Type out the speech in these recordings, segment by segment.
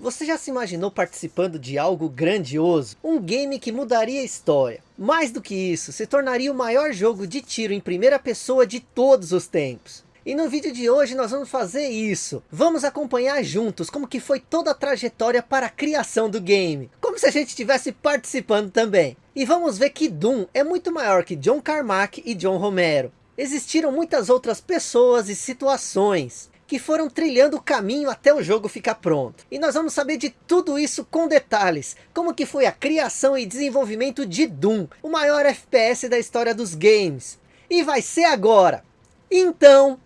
Você já se imaginou participando de algo grandioso? Um game que mudaria a história. Mais do que isso, se tornaria o maior jogo de tiro em primeira pessoa de todos os tempos. E no vídeo de hoje nós vamos fazer isso. Vamos acompanhar juntos como que foi toda a trajetória para a criação do game. Como se a gente estivesse participando também. E vamos ver que Doom é muito maior que John Carmack e John Romero. Existiram muitas outras pessoas e situações que foram trilhando o caminho até o jogo ficar pronto. E nós vamos saber de tudo isso com detalhes, como que foi a criação e desenvolvimento de Doom, o maior FPS da história dos games. E vai ser agora. Então...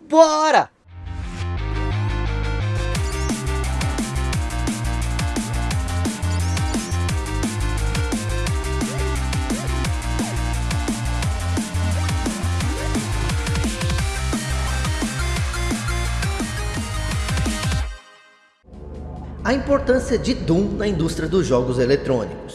Bora! A importância de Doom na indústria dos jogos eletrônicos.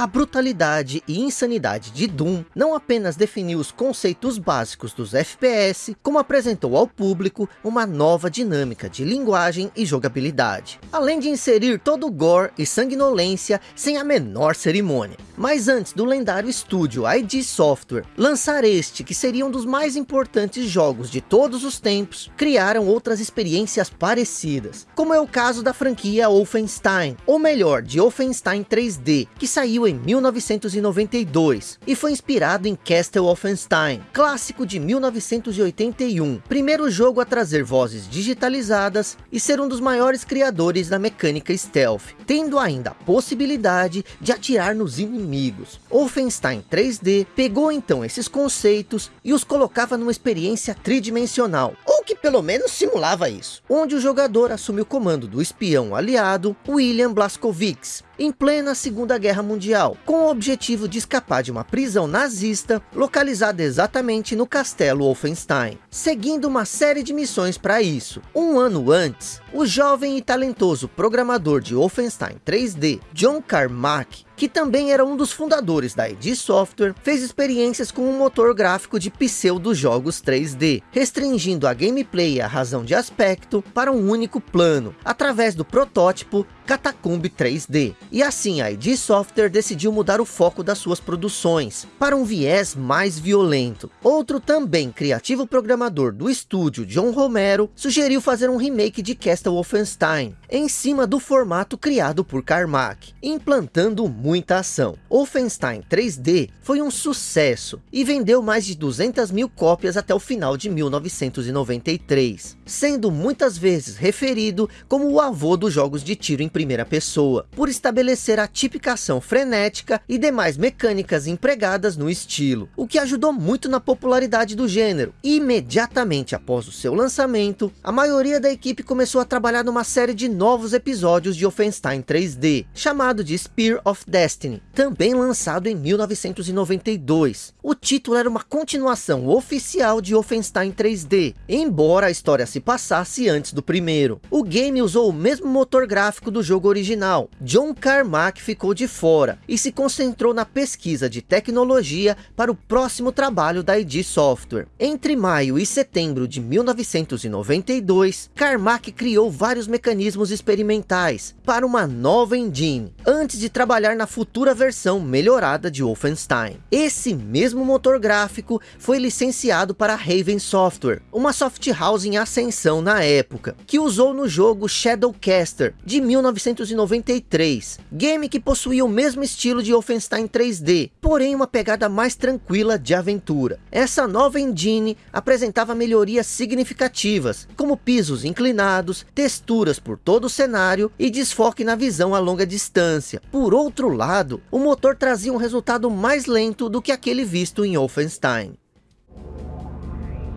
A brutalidade e insanidade de Doom não apenas definiu os conceitos básicos dos FPS, como apresentou ao público uma nova dinâmica de linguagem e jogabilidade. Além de inserir todo o gore e sanguinolência sem a menor cerimônia. Mas antes do lendário estúdio ID Software lançar este, que seria um dos mais importantes jogos de todos os tempos, criaram outras experiências parecidas, como é o caso da franquia Wolfenstein, ou melhor, de Wolfenstein 3D, que saiu em 1992 e foi inspirado em Castle Wolfenstein, clássico de 1981, primeiro jogo a trazer vozes digitalizadas e ser um dos maiores criadores da mecânica stealth, tendo ainda a possibilidade de atirar nos inimigos. Wolfenstein 3D pegou então esses conceitos e os colocava numa experiência tridimensional, ou que pelo menos simulava isso, onde o jogador assume o comando do espião aliado William Blazkowicz, em plena Segunda Guerra Mundial, com o objetivo de escapar de uma prisão nazista localizada exatamente no castelo Wolfenstein, seguindo uma série de missões para isso. Um ano antes, o jovem e talentoso programador de Wolfenstein 3D, John Carmack, que também era um dos fundadores da id Software, fez experiências com um motor gráfico de pseudo-jogos 3D, restringindo a gameplay a razão de aspecto para um único plano, através do protótipo Catacomb 3D. E assim a id Software decidiu mudar o foco das suas produções, para um viés mais violento. Outro também criativo programador do estúdio, John Romero, sugeriu fazer um remake de Castle Wolfenstein, em cima do formato criado por Carmack, implantando muita ação. Wolfenstein 3D foi um sucesso e vendeu mais de 200 mil cópias até o final de 1993, sendo muitas vezes referido como o avô dos jogos de tiro em primeira pessoa, por estabelecer a tipicação frenética e demais mecânicas empregadas no estilo, o que ajudou muito na popularidade do gênero. E imediatamente após o seu lançamento, a maioria da equipe começou a trabalhar numa série de novos episódios de Wolfenstein 3D, chamado de Spear of Death Destiny, também lançado em 1992. O título era uma continuação oficial de Wolfenstein 3D, embora a história se passasse antes do primeiro. O game usou o mesmo motor gráfico do jogo original. John Carmack ficou de fora e se concentrou na pesquisa de tecnologia para o próximo trabalho da id Software. Entre maio e setembro de 1992, Carmack criou vários mecanismos experimentais para uma nova engine, antes de trabalhar na futura versão melhorada de Wolfenstein. Esse mesmo motor gráfico foi licenciado para Raven Software, uma soft house em ascensão na época, que usou no jogo Shadowcaster de 1993, game que possuía o mesmo estilo de Wolfenstein 3D, porém uma pegada mais tranquila de aventura. Essa nova engine apresentava melhorias significativas, como pisos inclinados, texturas por todo o cenário e desfoque na visão a longa distância. Por outro lado, o motor trazia um resultado mais lento do que aquele visto em Wolfenstein.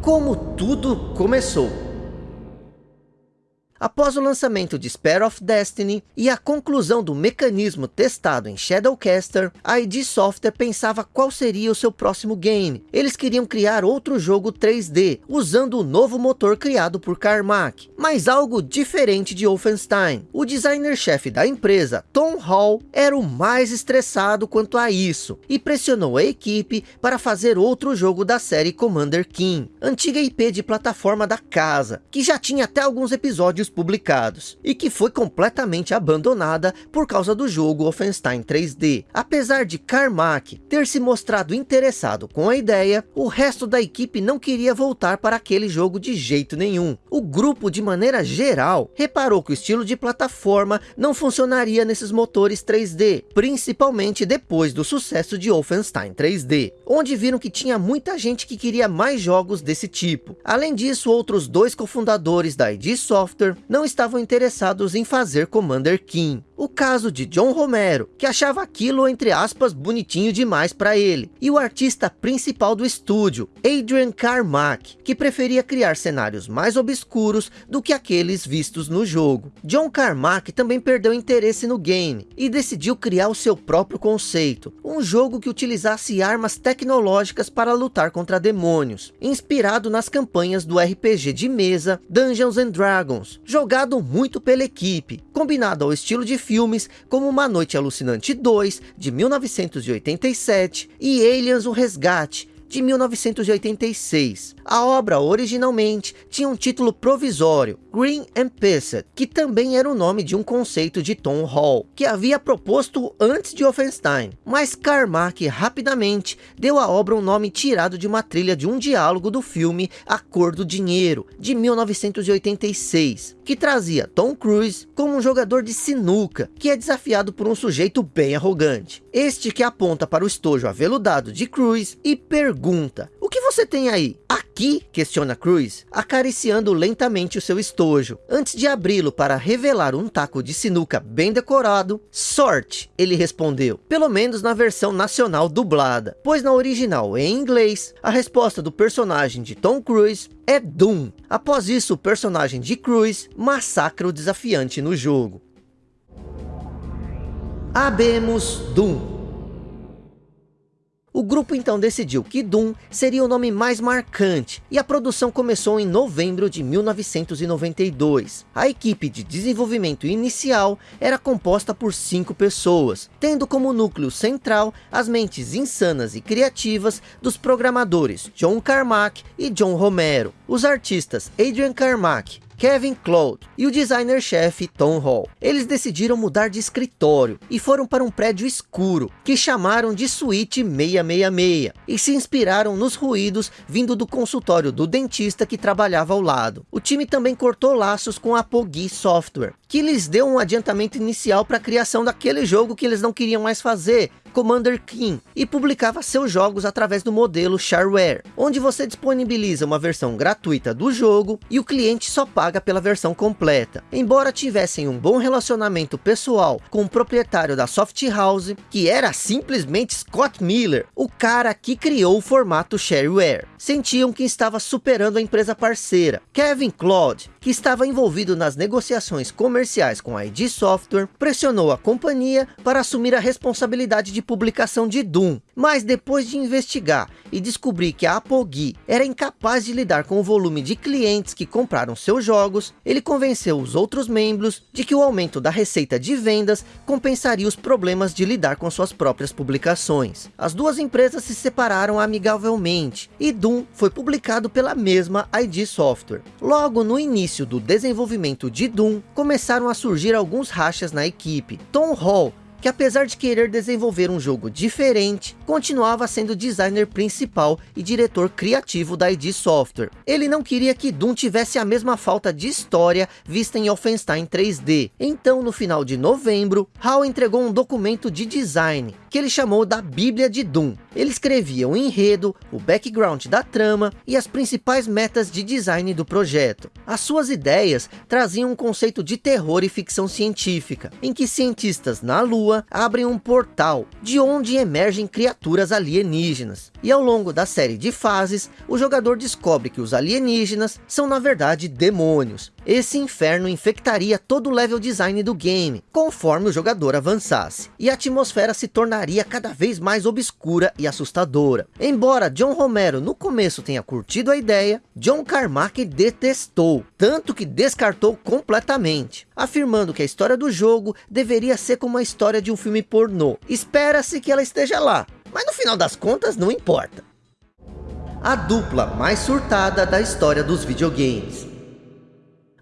Como tudo começou Após o lançamento de Spare of Destiny e a conclusão do mecanismo testado em Shadowcaster, a id Software pensava qual seria o seu próximo game. Eles queriam criar outro jogo 3D, usando o novo motor criado por Carmack, mas algo diferente de Wolfenstein. O designer-chefe da empresa, Tom Hall, era o mais estressado quanto a isso, e pressionou a equipe para fazer outro jogo da série Commander King, antiga IP de plataforma da casa, que já tinha até alguns episódios publicados, e que foi completamente abandonada por causa do jogo Wolfenstein 3D. Apesar de Carmack ter se mostrado interessado com a ideia, o resto da equipe não queria voltar para aquele jogo de jeito nenhum. O grupo, de maneira geral, reparou que o estilo de plataforma não funcionaria nesses motores 3D, principalmente depois do sucesso de Wolfenstein 3D, onde viram que tinha muita gente que queria mais jogos desse tipo. Além disso, outros dois cofundadores da id Software não estavam interessados em fazer Commander King. O caso de John Romero, que achava aquilo, entre aspas, bonitinho demais para ele. E o artista principal do estúdio, Adrian Carmack, que preferia criar cenários mais obscuros do que aqueles vistos no jogo. John Carmack também perdeu interesse no game e decidiu criar o seu próprio conceito. Um jogo que utilizasse armas tecnológicas para lutar contra demônios. Inspirado nas campanhas do RPG de mesa Dungeons and Dragons. Jogado muito pela equipe, combinado ao estilo de filmes como Uma Noite Alucinante 2, de 1987, e Aliens o Resgate, de 1986. A obra originalmente tinha um título provisório, Green and Pissed, que também era o nome de um conceito de Tom Hall, que havia proposto antes de Offenstein. Mas Carmack rapidamente deu à obra um nome tirado de uma trilha de um diálogo do filme A Cor do Dinheiro, de 1986, que trazia Tom Cruise como um jogador de sinuca, que é desafiado por um sujeito bem arrogante. Este que aponta para o estojo aveludado de Cruise e pergunta, o que você tem aí? Aqui? Questiona Cruz, acariciando lentamente o seu estojo, antes de abri-lo para revelar um taco de sinuca bem decorado. Sorte, ele respondeu, pelo menos na versão nacional dublada, pois na original em inglês, a resposta do personagem de Tom Cruise é Doom. Após isso, o personagem de Cruz massacra o desafiante no jogo. Abemos Doom. O grupo então decidiu que Doom seria o nome mais marcante e a produção começou em novembro de 1992. A equipe de desenvolvimento inicial era composta por cinco pessoas, tendo como núcleo central as mentes insanas e criativas dos programadores John Carmack e John Romero. Os artistas Adrian Carmack, Kevin Cloud e o designer-chefe Tom Hall. Eles decidiram mudar de escritório e foram para um prédio escuro, que chamaram de Suíte 666, e se inspiraram nos ruídos vindo do consultório do dentista que trabalhava ao lado. O time também cortou laços com a Apogee Software, que lhes deu um adiantamento inicial para a criação daquele jogo que eles não queriam mais fazer, Commander King e publicava seus jogos através do modelo Shareware, onde você disponibiliza uma versão gratuita do jogo e o cliente só paga pela versão completa. Embora tivessem um bom relacionamento pessoal com o proprietário da Soft House, que era simplesmente Scott Miller, o cara que criou o formato Shareware, sentiam que estava superando a empresa parceira. Kevin Claude, que estava envolvido nas negociações comerciais com a ID Software, pressionou a companhia para assumir a responsabilidade de publicação de Doom, mas depois de investigar e descobrir que a Apogee era incapaz de lidar com o volume de clientes que compraram seus jogos, ele convenceu os outros membros de que o aumento da receita de vendas compensaria os problemas de lidar com suas próprias publicações. As duas empresas se separaram amigavelmente e Doom foi publicado pela mesma ID Software. Logo no início do desenvolvimento de Doom, começaram a surgir alguns rachas na equipe. Tom Hall que apesar de querer desenvolver um jogo diferente, continuava sendo designer principal e diretor criativo da ID Software. Ele não queria que Doom tivesse a mesma falta de história vista em Wolfenstein 3D. Então, no final de novembro, Hal entregou um documento de design, que ele chamou da Bíblia de Doom. Ele escrevia o enredo, o background da trama e as principais metas de design do projeto. As suas ideias traziam um conceito de terror e ficção científica, em que cientistas na Lua Lua abrem um portal, de onde emergem criaturas alienígenas. E ao longo da série de fases, o jogador descobre que os alienígenas são na verdade demônios. Esse inferno infectaria todo o level design do game, conforme o jogador avançasse, e a atmosfera se tornaria cada vez mais obscura e assustadora. Embora John Romero no começo tenha curtido a ideia, John Carmack detestou, tanto que descartou completamente, afirmando que a história do jogo deveria ser como a história de um filme pornô. Espera-se que ela esteja lá, mas no final das contas não importa. A dupla mais surtada da história dos videogames.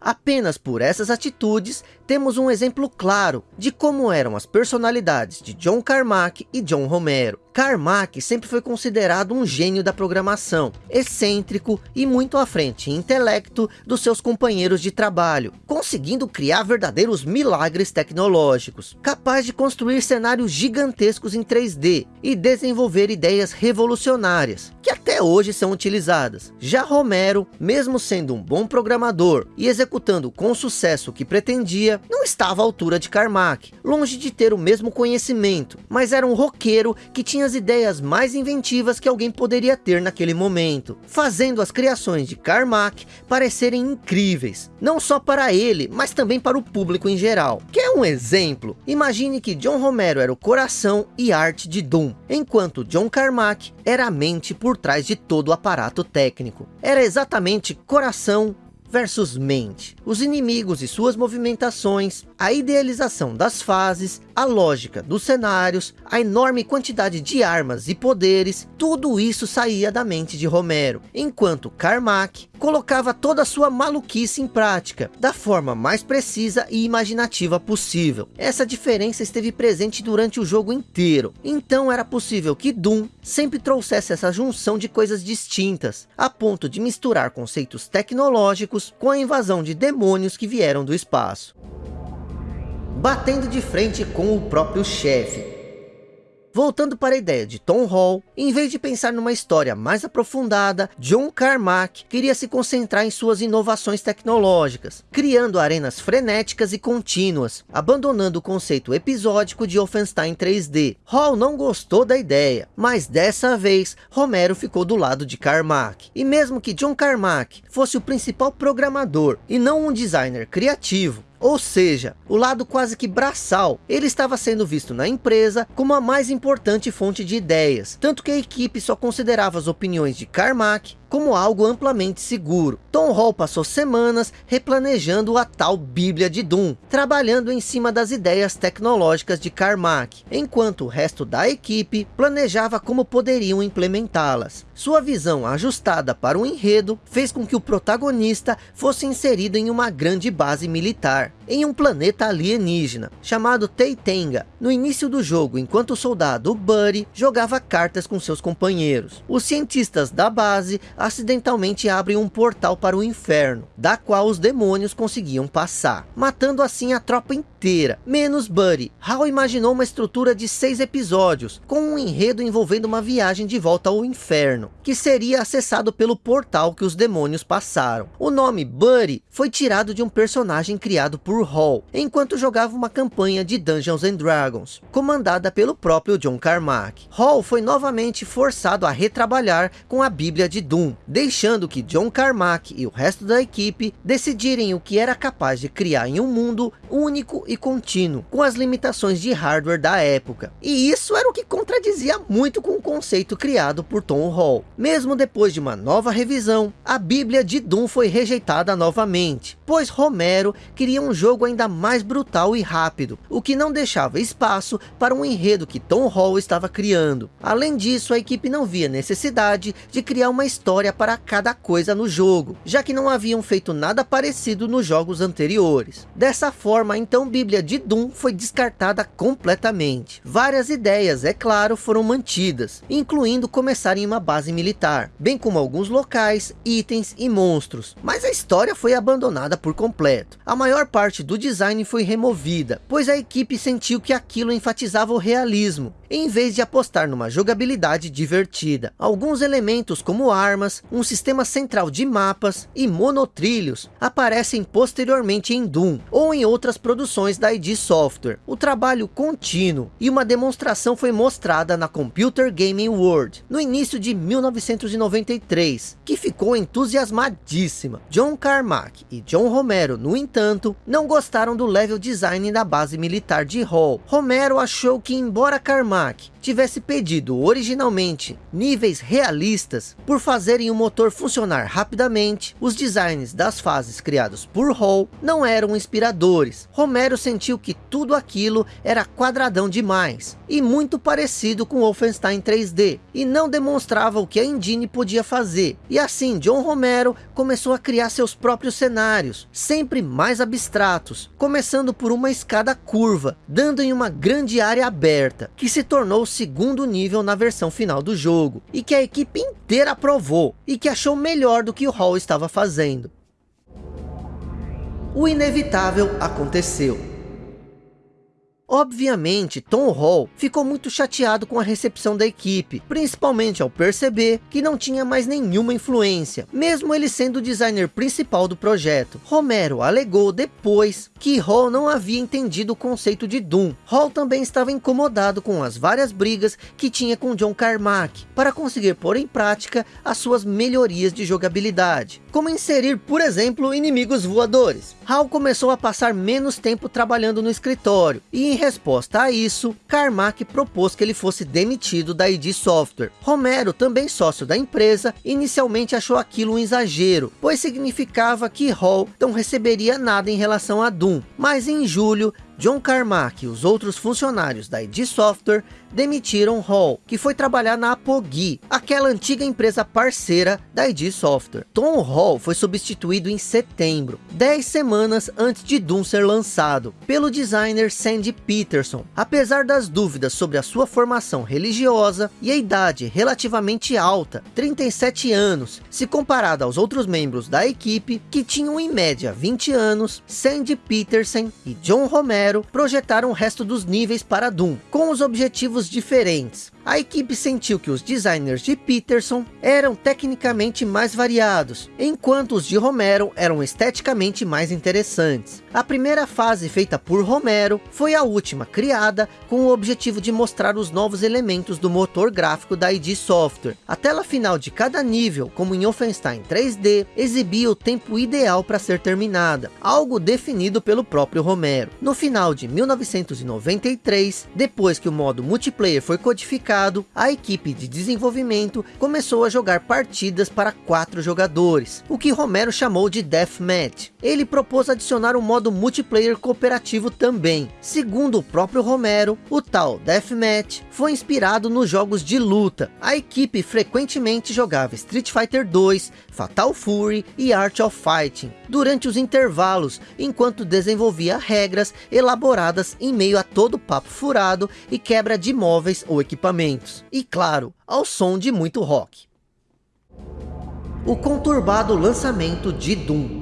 Apenas por essas atitudes, temos um exemplo claro de como eram as personalidades de John Carmack e John Romero. Carmack sempre foi considerado um gênio da programação, excêntrico e muito à frente em intelecto dos seus companheiros de trabalho, conseguindo criar verdadeiros milagres tecnológicos, capaz de construir cenários gigantescos em 3D e desenvolver ideias revolucionárias, que até hoje são utilizadas. Já Romero, mesmo sendo um bom programador e executando com sucesso o que pretendia, não estava à altura de Carmack, longe de ter o mesmo conhecimento, mas era um roqueiro que tinha as ideias mais inventivas que alguém poderia ter naquele momento, fazendo as criações de Carmack parecerem incríveis, não só para ele, mas também para o público em geral. Quer um exemplo? Imagine que John Romero era o coração e arte de Doom, enquanto John Carmack era a mente por trás de todo o aparato técnico. Era exatamente coração, versus mente, os inimigos e suas movimentações, a idealização das fases, a lógica dos cenários, a enorme quantidade de armas e poderes, tudo isso saía da mente de Romero, enquanto Carmack colocava toda a sua maluquice em prática, da forma mais precisa e imaginativa possível. Essa diferença esteve presente durante o jogo inteiro, então era possível que Doom sempre trouxesse essa junção de coisas distintas, a ponto de misturar conceitos tecnológicos com a invasão de demônios que vieram do espaço batendo de frente com o próprio chefe. Voltando para a ideia de Tom Hall, em vez de pensar numa história mais aprofundada, John Carmack queria se concentrar em suas inovações tecnológicas, criando arenas frenéticas e contínuas, abandonando o conceito episódico de Offenstein 3D. Hall não gostou da ideia, mas dessa vez Romero ficou do lado de Carmack. E mesmo que John Carmack fosse o principal programador e não um designer criativo, ou seja, o lado quase que braçal, ele estava sendo visto na empresa como a mais importante fonte de ideias, tanto que a equipe só considerava as opiniões de Carmack como algo amplamente seguro. Tom Hall passou semanas replanejando a tal Bíblia de Doom, trabalhando em cima das ideias tecnológicas de Carmack, enquanto o resto da equipe planejava como poderiam implementá-las. Sua visão ajustada para o enredo fez com que o protagonista fosse inserido em uma grande base militar, em um planeta alienígena, chamado Teitenga. No início do jogo, enquanto o soldado Buddy jogava cartas com seus companheiros, os cientistas da base acidentalmente abrem um portal para o inferno, da qual os demônios conseguiam passar, matando assim a tropa inteira, menos Buddy. Hal imaginou uma estrutura de seis episódios, com um enredo envolvendo uma viagem de volta ao inferno, que seria acessado pelo portal que os demônios passaram. O nome Buddy foi tirado de um personagem criado por Hall, enquanto jogava uma campanha de Dungeons and Dragons, comandada pelo próprio John Carmack. Hall foi novamente forçado a retrabalhar com a Bíblia de Doom, deixando que John Carmack e o resto da equipe decidirem o que era capaz de criar em um mundo único e contínuo, com as limitações de hardware da época. E isso era o que contradizia muito com o conceito criado por Tom Hall. Mesmo depois de uma nova revisão, a Bíblia de Doom foi rejeitada novamente, pois Romero queria um jogo ainda mais brutal e rápido, o que não deixava espaço para um enredo que Tom Hall estava criando. Além disso, a equipe não via necessidade de criar uma história para cada coisa no jogo, já que não haviam feito nada parecido nos jogos anteriores. Dessa forma, então Bíblia de Doom foi descartada completamente. Várias ideias, é claro, foram mantidas, incluindo começar em uma base militar, bem como alguns locais, itens e monstros, mas a história foi abandonada por completo. A maior parte parte do design foi removida, pois a equipe sentiu que aquilo enfatizava o realismo, em vez de apostar numa jogabilidade divertida. Alguns elementos como armas, um sistema central de mapas e monotrilhos aparecem posteriormente em Doom ou em outras produções da id Software. O trabalho contínuo e uma demonstração foi mostrada na Computer Gaming World no início de 1993, que ficou entusiasmadíssima. John Carmack e John Romero, no entanto, não gostaram do level design da base militar de Hall. Romero achou que embora Carmack tivesse pedido originalmente níveis realistas por fazerem o motor funcionar rapidamente, os designs das fases criados por Hall não eram inspiradores. Romero sentiu que tudo aquilo era quadradão demais e muito parecido com Wolfenstein 3D e não demonstrava o que a engine podia fazer. E assim, John Romero começou a criar seus próprios cenários, sempre mais abstratos, começando por uma escada curva, dando em uma grande área aberta, que se tornou segundo nível na versão final do jogo, e que a equipe inteira aprovou, e que achou melhor do que o Hall estava fazendo. O inevitável aconteceu. Obviamente, Tom Hall ficou muito chateado com a recepção da equipe, principalmente ao perceber que não tinha mais nenhuma influência, mesmo ele sendo o designer principal do projeto. Romero alegou depois que Hall não havia entendido o conceito de Doom. Hall também estava incomodado com as várias brigas que tinha com John Carmack, para conseguir pôr em prática as suas melhorias de jogabilidade, como inserir, por exemplo, inimigos voadores. Hall começou a passar menos tempo trabalhando no escritório, e em resposta a isso, Carmack propôs que ele fosse demitido da id Software. Romero, também sócio da empresa, inicialmente achou aquilo um exagero, pois significava que Hall não receberia nada em relação a Doom. Mas em julho, John Carmack e os outros funcionários da id Software demitiram Hall, que foi trabalhar na Apogee, aquela antiga empresa parceira da id Software. Tom Hall foi substituído em setembro, 10 semanas antes de Doom ser lançado, pelo designer Sandy Peterson. Apesar das dúvidas sobre a sua formação religiosa e a idade relativamente alta, 37 anos, se comparada aos outros membros da equipe, que tinham em média 20 anos, Sandy Peterson e John Romero projetaram o resto dos níveis para Doom, com os objetivos diferentes. A equipe sentiu que os designers de Peterson eram tecnicamente mais variados, enquanto os de Romero eram esteticamente mais interessantes. A primeira fase feita por Romero foi a última criada com o objetivo de mostrar os novos elementos do motor gráfico da id Software. A tela final de cada nível, como em Wolfenstein 3D, exibia o tempo ideal para ser terminada, algo definido pelo próprio Romero. No final de 1993, depois que o modo multiplayer foi codificado, mercado, a equipe de desenvolvimento começou a jogar partidas para quatro jogadores, o que Romero chamou de Deathmatch. Ele propôs adicionar um modo multiplayer cooperativo também. Segundo o próprio Romero, o tal Deathmatch foi inspirado nos jogos de luta. A equipe frequentemente jogava Street Fighter 2, Fatal Fury e Art of Fighting durante os intervalos, enquanto desenvolvia regras elaboradas em meio a todo papo furado e quebra de móveis ou equipamentos e claro, ao som de muito rock. O conturbado lançamento de Doom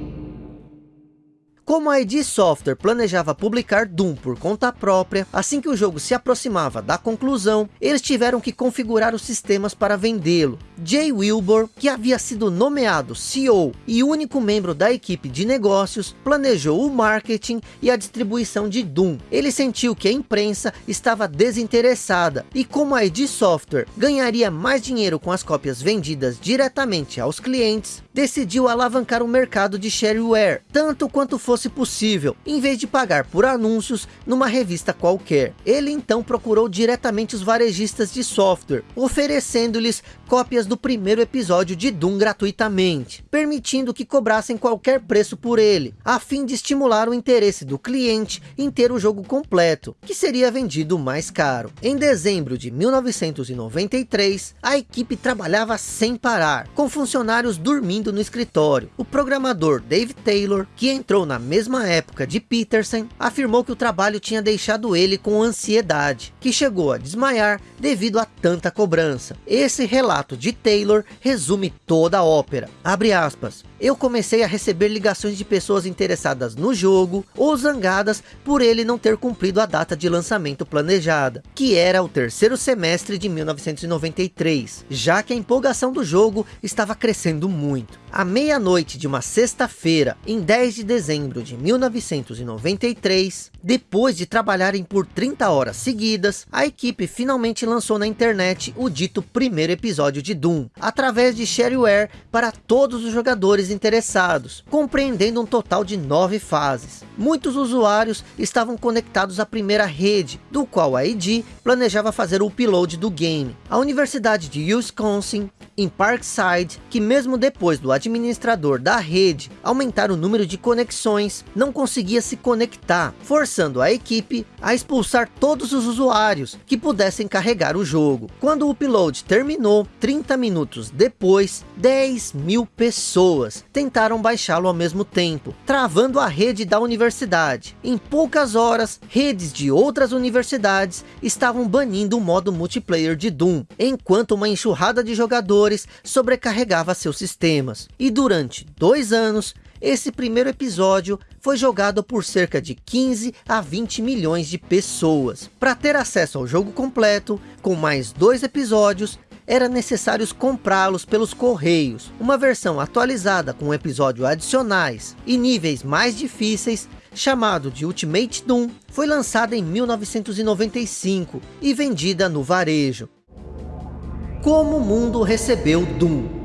como a id Software planejava publicar Doom por conta própria, assim que o jogo se aproximava da conclusão, eles tiveram que configurar os sistemas para vendê-lo. Jay Wilbur, que havia sido nomeado CEO e único membro da equipe de negócios, planejou o marketing e a distribuição de Doom. Ele sentiu que a imprensa estava desinteressada e como a id Software ganharia mais dinheiro com as cópias vendidas diretamente aos clientes, decidiu alavancar o mercado de shareware, tanto quanto fosse possível, em vez de pagar por anúncios numa revista qualquer. Ele então procurou diretamente os varejistas de software, oferecendo-lhes cópias do primeiro episódio de Doom gratuitamente, permitindo que cobrassem qualquer preço por ele, a fim de estimular o interesse do cliente em ter o jogo completo, que seria vendido mais caro. Em dezembro de 1993, a equipe trabalhava sem parar, com funcionários dormindo dormindo no escritório. O programador Dave Taylor, que entrou na mesma época de Peterson, afirmou que o trabalho tinha deixado ele com ansiedade, que chegou a desmaiar devido a tanta cobrança. Esse relato de Taylor resume toda a ópera. Abre aspas. Eu comecei a receber ligações de pessoas interessadas no jogo, ou zangadas por ele não ter cumprido a data de lançamento planejada, que era o terceiro semestre de 1993, já que a empolgação do jogo estava crescendo muito. À meia-noite de uma sexta-feira, em 10 de dezembro de 1993, depois de trabalharem por 30 horas seguidas, a equipe finalmente lançou na internet o dito primeiro episódio de Doom, através de shareware para todos os jogadores interessados, compreendendo um total de nove fases. Muitos usuários estavam conectados à primeira rede, do qual a ID planejava fazer o upload do game. A Universidade de Wisconsin, em Parkside, que mesmo depois do administrador da rede aumentar o número de conexões, não conseguia se conectar, forçando a equipe a expulsar todos os usuários que pudessem carregar o jogo. Quando o upload terminou, 30 minutos depois, 10 mil pessoas tentaram baixá-lo ao mesmo tempo, travando a rede da universidade. Em poucas horas, redes de outras universidades estavam banindo o modo multiplayer de Doom, enquanto uma enxurrada de jogadores sobrecarregava seus sistemas. E durante dois anos, esse primeiro episódio foi jogado por cerca de 15 a 20 milhões de pessoas. Para ter acesso ao jogo completo, com mais dois episódios, era necessário comprá-los pelos correios. Uma versão atualizada com episódios adicionais e níveis mais difíceis, chamado de Ultimate Doom, foi lançada em 1995 e vendida no varejo. Como o mundo recebeu Doom?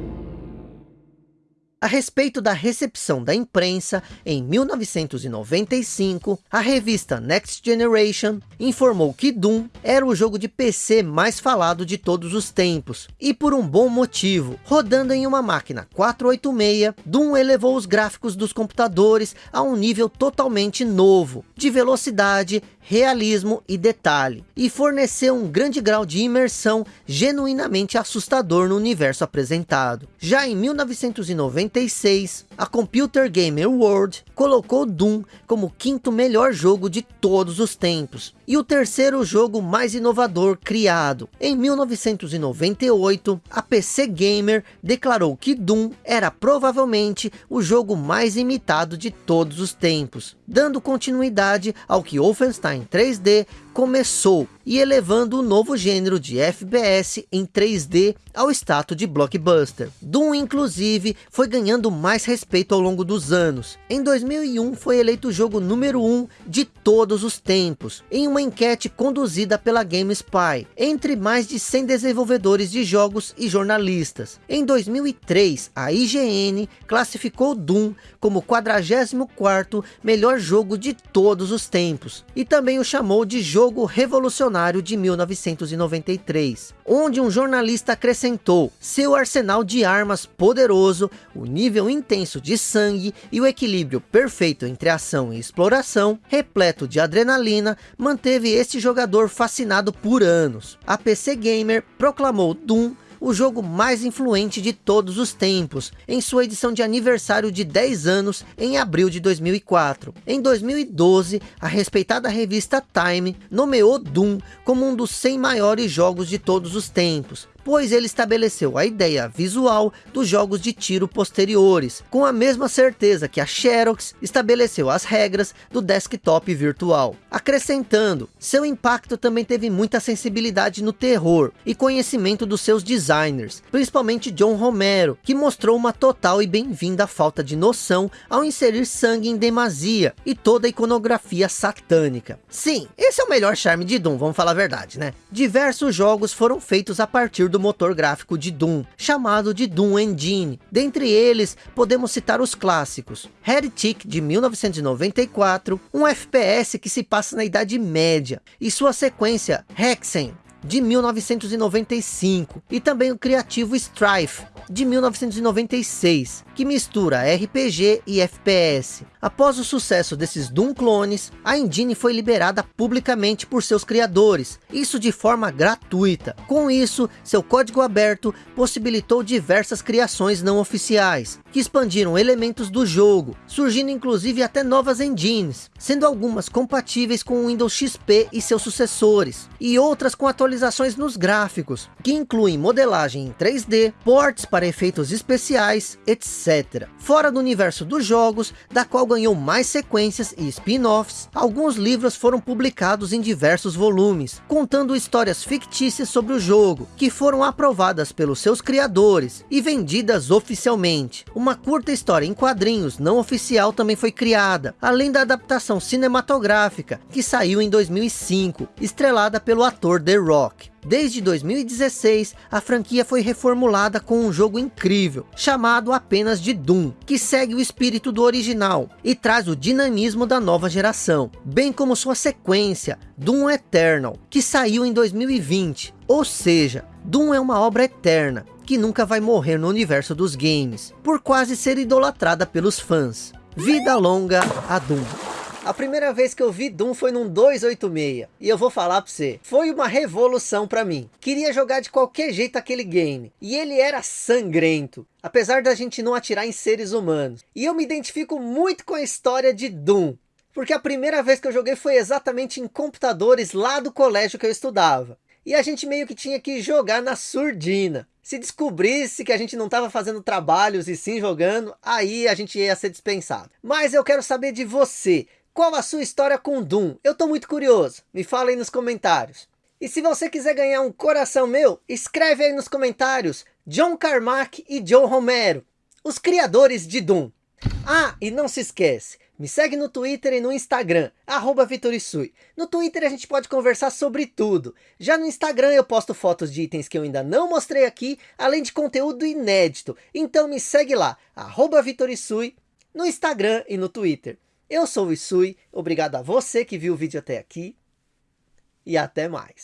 A respeito da recepção da imprensa, em 1995, a revista Next Generation informou que Doom era o jogo de PC mais falado de todos os tempos, e por um bom motivo. Rodando em uma máquina 486, Doom elevou os gráficos dos computadores a um nível totalmente novo, de velocidade, realismo e detalhe, e forneceu um grande grau de imersão genuinamente assustador no universo apresentado. Já em 1996, a Computer Gamer World colocou Doom como o quinto melhor jogo de todos os tempos, e o terceiro jogo mais inovador criado. Em 1998, a PC Gamer declarou que Doom era provavelmente o jogo mais imitado de todos os tempos, dando continuidade ao que Wolfenstein em 3D começou e elevando o novo gênero de FPS em 3D ao status de blockbuster. Doom inclusive foi ganhando mais respeito ao longo dos anos. Em 2001 foi eleito o jogo número 1 um de todos os tempos, em uma enquete conduzida pela GameSpy, entre mais de 100 desenvolvedores de jogos e jornalistas. Em 2003, a IGN classificou Doom como o 44º melhor jogo de todos os tempos, e também o chamou de jogo revolucionário de 1993, onde um jornalista acrescentou seu arsenal de armas poderoso, o nível intenso de sangue e o equilíbrio perfeito entre ação e exploração, repleto de adrenalina, manteve este jogador fascinado por anos. A PC Gamer proclamou Doom o jogo mais influente de todos os tempos, em sua edição de aniversário de 10 anos, em abril de 2004. Em 2012, a respeitada revista Time nomeou Doom como um dos 100 maiores jogos de todos os tempos, pois ele estabeleceu a ideia visual dos jogos de tiro posteriores, com a mesma certeza que a Xerox estabeleceu as regras do desktop virtual. Acrescentando, seu impacto também teve muita sensibilidade no terror e conhecimento dos seus designers, principalmente John Romero, que mostrou uma total e bem-vinda falta de noção ao inserir sangue em demasia e toda a iconografia satânica. Sim, esse é o melhor charme de Doom, vamos falar a verdade, né? Diversos jogos foram feitos a partir do motor gráfico de Doom, chamado de Doom Engine. Dentre eles, podemos citar os clássicos. Heretic, de 1994, um FPS que se passa na Idade Média, e sua sequência, Hexen, de 1995, e também o criativo Strife, de 1996, que mistura RPG e FPS. Após o sucesso desses Doom clones, a engine foi liberada publicamente por seus criadores, isso de forma gratuita. Com isso, seu código aberto possibilitou diversas criações não oficiais, que expandiram elementos do jogo, surgindo inclusive até novas engines, sendo algumas compatíveis com o Windows XP e seus sucessores, e outras com atualizações nos gráficos, que incluem modelagem em 3D, ports para efeitos especiais, etc. Fora do universo dos jogos, da qual ganhou mais sequências e spin-offs, alguns livros foram publicados em diversos volumes, contando histórias fictícias sobre o jogo, que foram aprovadas pelos seus criadores e vendidas oficialmente. Uma curta história em quadrinhos não oficial também foi criada, além da adaptação cinematográfica, que saiu em 2005, estrelada pelo ator The Rock. Desde 2016, a franquia foi reformulada com um jogo incrível, chamado apenas de Doom, que segue o espírito do original e traz o dinamismo da nova geração, bem como sua sequência, Doom Eternal, que saiu em 2020. Ou seja, Doom é uma obra eterna, que nunca vai morrer no universo dos games, por quase ser idolatrada pelos fãs. Vida longa a Doom. A primeira vez que eu vi Doom foi num 286. E eu vou falar pra você. Foi uma revolução pra mim. Queria jogar de qualquer jeito aquele game. E ele era sangrento. Apesar da gente não atirar em seres humanos. E eu me identifico muito com a história de Doom. Porque a primeira vez que eu joguei foi exatamente em computadores lá do colégio que eu estudava. E a gente meio que tinha que jogar na surdina. Se descobrisse que a gente não estava fazendo trabalhos e sim jogando, aí a gente ia ser dispensado. Mas eu quero saber de você. Qual a sua história com Doom? Eu estou muito curioso. Me fala aí nos comentários. E se você quiser ganhar um coração meu, escreve aí nos comentários John Carmack e Joe Romero, os criadores de Doom. Ah, e não se esquece, me segue no Twitter e no Instagram, arroba Vitorisui. No Twitter a gente pode conversar sobre tudo. Já no Instagram eu posto fotos de itens que eu ainda não mostrei aqui, além de conteúdo inédito. Então me segue lá, arroba Vitorisui, no Instagram e no Twitter. Eu sou o Isui, obrigado a você que viu o vídeo até aqui e até mais.